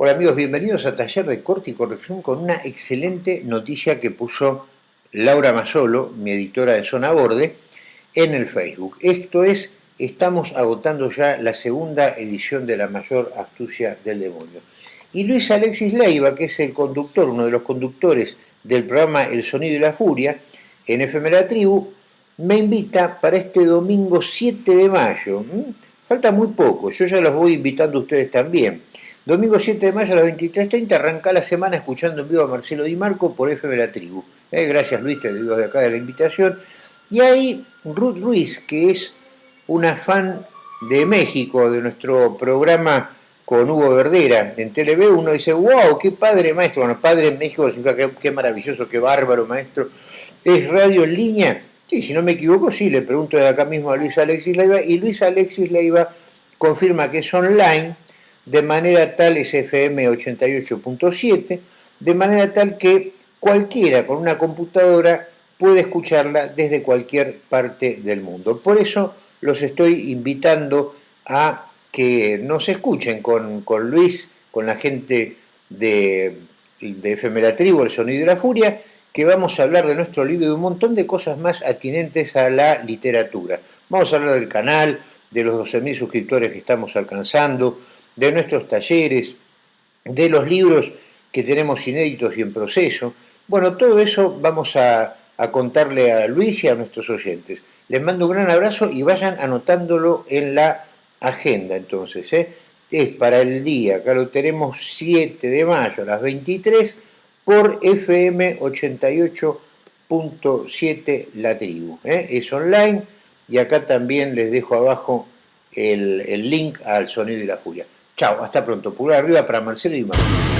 Hola amigos, bienvenidos a Taller de Corte y Corrección con una excelente noticia que puso Laura Masolo, mi editora de Zona Borde, en el Facebook. Esto es, estamos agotando ya la segunda edición de La Mayor Astucia del Demonio. Y Luis Alexis Leiva, que es el conductor, uno de los conductores del programa El Sonido y la Furia, en Efemera Tribu, me invita para este domingo 7 de mayo. ¿Mm? Falta muy poco, yo ya los voy invitando a ustedes también Domingo 7 de mayo a las 23.30 arranca la semana escuchando en vivo a Marcelo Di Marco por FM La Tribu. Eh, gracias Luis, te digo de acá de la invitación. Y ahí Ruth Ruiz, que es una fan de México, de nuestro programa con Hugo Verdera en TV, uno dice, wow, qué padre maestro. Bueno, padre en México significa qué, maravilloso, qué bárbaro maestro. ¿Es radio en línea? Sí, si no me equivoco, sí, le pregunto de acá mismo a Luis Alexis Leiva, y Luis Alexis Leiva confirma que es online, de manera tal es FM 88.7, de manera tal que cualquiera con una computadora puede escucharla desde cualquier parte del mundo. Por eso los estoy invitando a que nos escuchen con, Luis, con la gente de, de FM Tribu, El Sonido de la Furia, que vamos a hablar de nuestro libro y un montón de cosas más atinentes a la literatura. Vamos a hablar del canal, de los 12.000 suscriptores que estamos alcanzando, de nuestros talleres, de los libros que tenemos inéditos y en proceso. Bueno, todo eso vamos a, contarle a Luis y a nuestros oyentes. Les mando un gran abrazo y vayan anotándolo en la agenda entonces. ¿eh? Es para el día, acá lo tenemos 7 de mayo a las 23 por FM 88.7 La Tribu. ¿eh? Es online y acá también les dejo abajo el, el link al Sonido y la Furia. Chao, hasta pronto. Pulgar arriba para Marcelo y Marco.